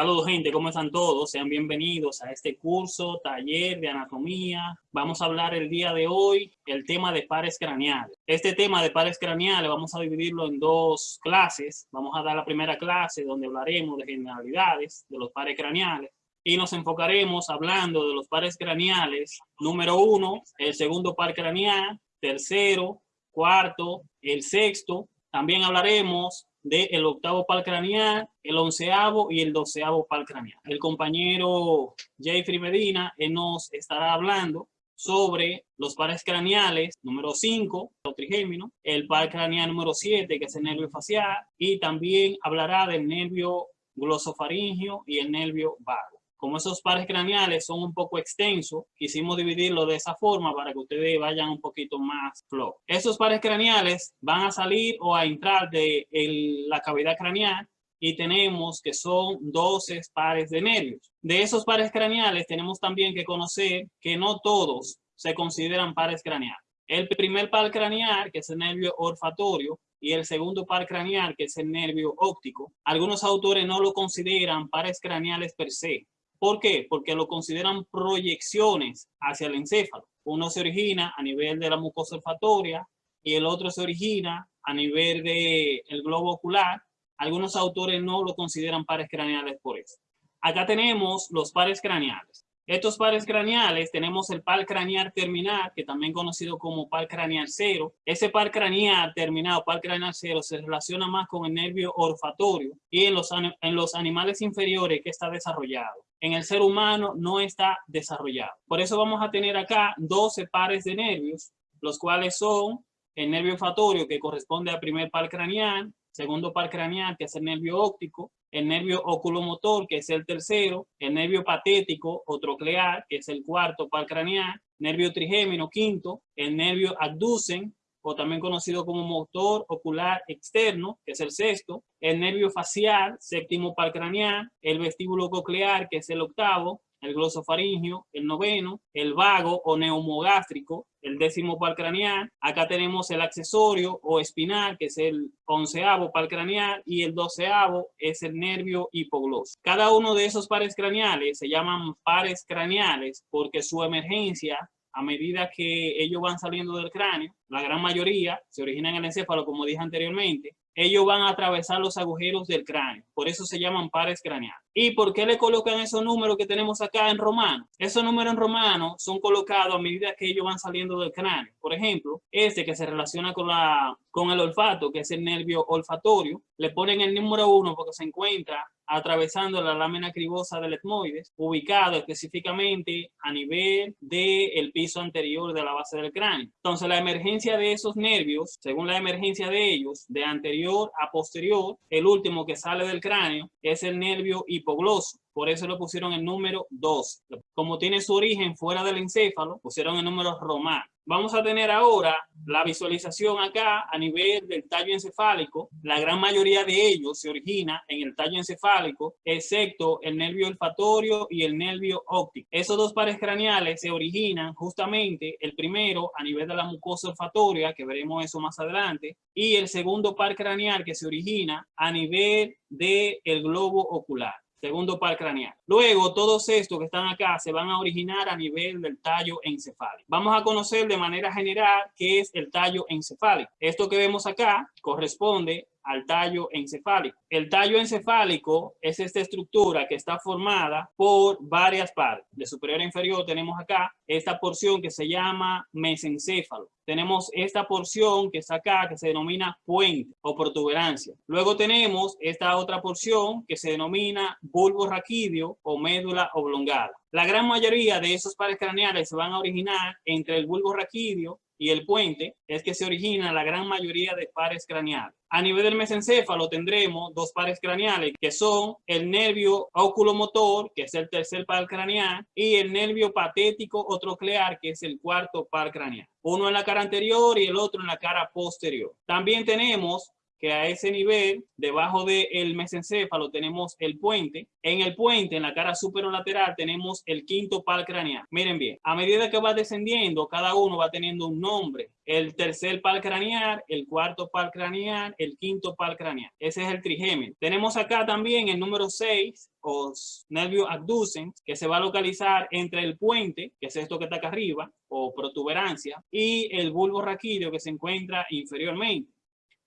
Saludos gente, ¿cómo están todos? Sean bienvenidos a este curso, taller de anatomía. Vamos a hablar el día de hoy el tema de pares craneales. Este tema de pares craneales vamos a dividirlo en dos clases. Vamos a dar la primera clase donde hablaremos de generalidades de los pares craneales y nos enfocaremos hablando de los pares craneales número uno, el segundo par craneal, tercero, cuarto, el sexto. También hablaremos del octavo par craneal, el onceavo y el doceavo par craneal. El compañero Jeffrey Medina él nos estará hablando sobre los pares craneales número 5, el trigémino, el par craneal número 7, que es el nervio facial, y también hablará del nervio glosofaringio y el nervio vago. Como esos pares craneales son un poco extensos, quisimos dividirlo de esa forma para que ustedes vayan un poquito más flow. Esos pares craneales van a salir o a entrar de la cavidad craneal y tenemos que son 12 pares de nervios. De esos pares craneales tenemos también que conocer que no todos se consideran pares craneales. El primer par craneal, que es el nervio olfatorio, y el segundo par craneal, que es el nervio óptico, algunos autores no lo consideran pares craneales per se, ¿Por qué? Porque lo consideran proyecciones hacia el encéfalo. Uno se origina a nivel de la mucosa olfatoria y el otro se origina a nivel del el globo ocular. Algunos autores no lo consideran pares craneales por eso. Acá tenemos los pares craneales. Estos pares craneales tenemos el par craneal terminal, que también conocido como par craneal cero. Ese par craneal terminado, par craneal cero, se relaciona más con el nervio olfatorio y en los, animales inferiores que está desarrollado en el ser humano no está desarrollado. Por eso vamos a tener acá 12 pares de nervios, los cuales son el nervio olfatorio que corresponde al primer par craneal, segundo par craneal que es el nervio óptico, el nervio oculomotor que es el tercero, el nervio patético o troclear que es el cuarto par craneal, nervio trigémino quinto, el nervio abducen o también conocido como motor ocular externo, que es el sexto, el nervio facial, séptimo par craneal, el vestíbulo coclear, que es el octavo, el glosofaringio, el noveno, el vago o neumogástrico, el décimo par craneal. Acá tenemos el accesorio o espinal, que es el onceavo par craneal, y el doceavo es el nervio hipogloso. Cada uno de esos pares craneales se llaman pares craneales porque su emergencia a medida que ellos van saliendo del cráneo, la gran mayoría se origina en el encéfalo, como dije anteriormente, ellos van a atravesar los agujeros del cráneo. Por eso se llaman pares craneales. ¿Y por qué le colocan esos números que tenemos acá en romano? Esos números en romano son colocados a medida que ellos van saliendo del cráneo. Por ejemplo, este que se relaciona con, la, con el olfato, que es el nervio olfatorio, le ponen el número uno porque se encuentra atravesando la lámina cribosa del etmoides, ubicado específicamente a nivel del piso anterior de la base del cráneo. Entonces, la emergencia de esos nervios, según la emergencia de ellos, de anterior a posterior, el último que sale del cráneo es el nervio hipogloso. Por eso le pusieron el número 2. Como tiene su origen fuera del encéfalo, pusieron el número romano. Vamos a tener ahora la visualización acá a nivel del tallo encefálico. La gran mayoría de ellos se origina en el tallo encefálico, excepto el nervio olfatorio y el nervio óptico. Esos dos pares craneales se originan justamente el primero a nivel de la mucosa olfatoria, que veremos eso más adelante, y el segundo par craneal que se origina a nivel del el globo ocular segundo par craneal. Luego, todos estos que están acá se van a originar a nivel del tallo encefálico. Vamos a conocer de manera general qué es el tallo encefálico. Esto que vemos acá corresponde al tallo encefálico. El tallo encefálico es esta estructura que está formada por varias partes. De superior a inferior tenemos acá esta porción que se llama mesencéfalo. Tenemos esta porción que está acá que se denomina puente o protuberancia. Luego tenemos esta otra porción que se denomina bulbo raquídeo o médula oblongada. La gran mayoría de esos pares craneales se van a originar entre el bulbo raquídeo y el puente es que se origina la gran mayoría de pares craneales. A nivel del mesencéfalo tendremos dos pares craneales que son el nervio oculomotor, que es el tercer par craneal, y el nervio patético o troclear, que es el cuarto par craneal. Uno en la cara anterior y el otro en la cara posterior. También tenemos que a ese nivel, debajo del mesencéfalo, tenemos el puente. En el puente, en la cara superolateral, tenemos el quinto par craneal. Miren bien, a medida que va descendiendo, cada uno va teniendo un nombre. El tercer par craneal, el cuarto par craneal, el quinto par craneal. Ese es el trigémino. Tenemos acá también el número 6, o nervio abducens, que se va a localizar entre el puente, que es esto que está acá arriba, o protuberancia, y el bulbo raquídeo que se encuentra inferiormente.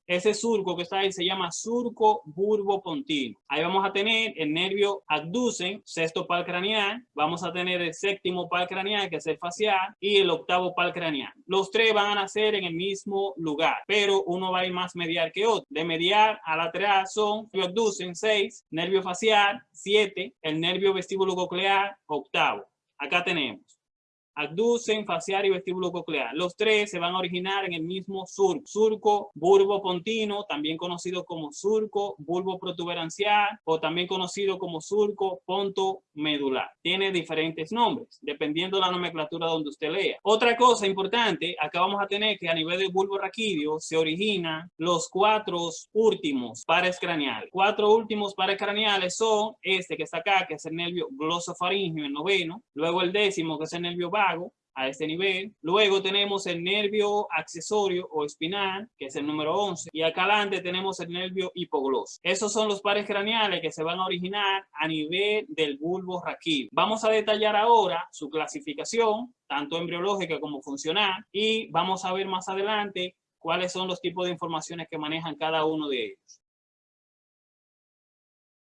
Ese surco que está ahí se llama surco bulbo-pontino. Ahí vamos a tener el nervio abducen, sexto par craneal. Vamos a tener el séptimo par craneal, que es el facial, y el octavo par craneal. Los tres van a nacer en el mismo lugar, pero uno va a ir más medial que otro. De medial a lateral son nervio abducen, seis, nervio facial, siete, el nervio vestíbulo coclear, octavo. Acá tenemos abducen, facial y vestíbulo coclear. Los tres se van a originar en el mismo surco, surco bulbo pontino, también conocido como surco bulbo protuberancial o también conocido como surco ponto medular. Tiene diferentes nombres, dependiendo de la nomenclatura donde usted lea. Otra cosa importante, acá vamos a tener que a nivel del bulbo raquídeo se originan los cuatro últimos pares craneales. Cuatro últimos pares craneales son este que está acá, que es el nervio glosofaringeo, el noveno, luego el décimo, que es el nervio a este nivel. Luego tenemos el nervio accesorio o espinal, que es el número 11. Y acá adelante tenemos el nervio hipogloso. Esos son los pares craneales que se van a originar a nivel del bulbo raquídeo. Vamos a detallar ahora su clasificación, tanto embriológica como funcional. Y vamos a ver más adelante cuáles son los tipos de informaciones que manejan cada uno de ellos.